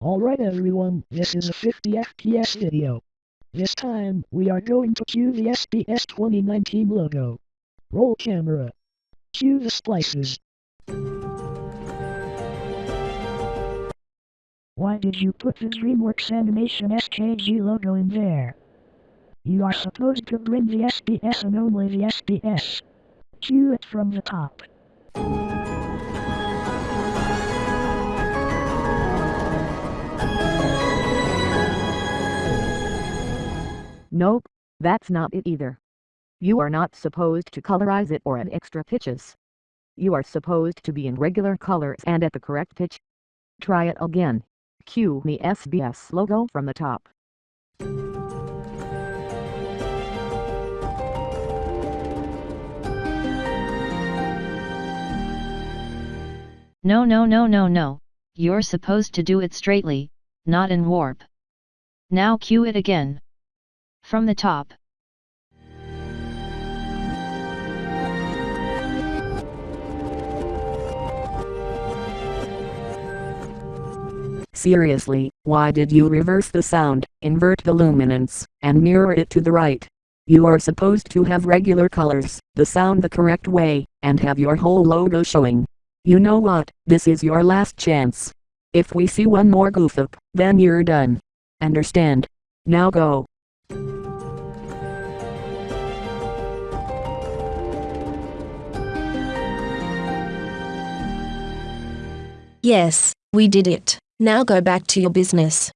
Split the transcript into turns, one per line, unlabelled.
Alright everyone, this is a 50 FPS video. This time, we are going to cue the SBS 2019 logo. Roll camera. Cue the splices. Why did you put the DreamWorks Animation SKG logo in there? You are supposed to bring the SBS and only the SBS. Cue it from the top.
Nope, that's not it either. You are not supposed to colorize it or add extra pitches. You are supposed to be in regular colors and at the correct pitch. Try it again. Cue the SBS logo from the top.
No no no no no, you're supposed to do it straightly, not in warp. Now cue it again. From the top.
Seriously, why did you reverse the sound, invert the luminance, and mirror it to the right? You are supposed to have regular colors, the sound the correct way, and have your whole logo showing. You know what, this is your last chance. If we see one more goof up, then you're done. Understand? Now go.
Yes, we did it. Now go back to your business.